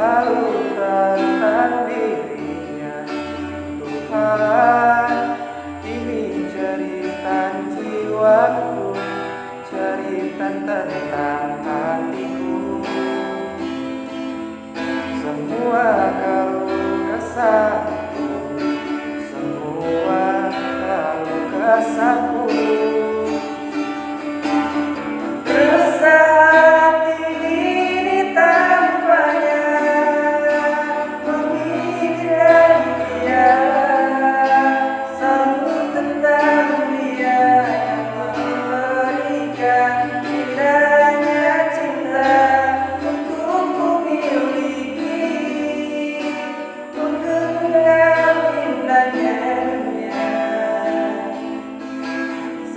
lautan dirinya Tuhan ini cerita jiwaku cerita tentang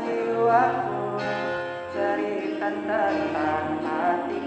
jiwaku cerita tentang hati.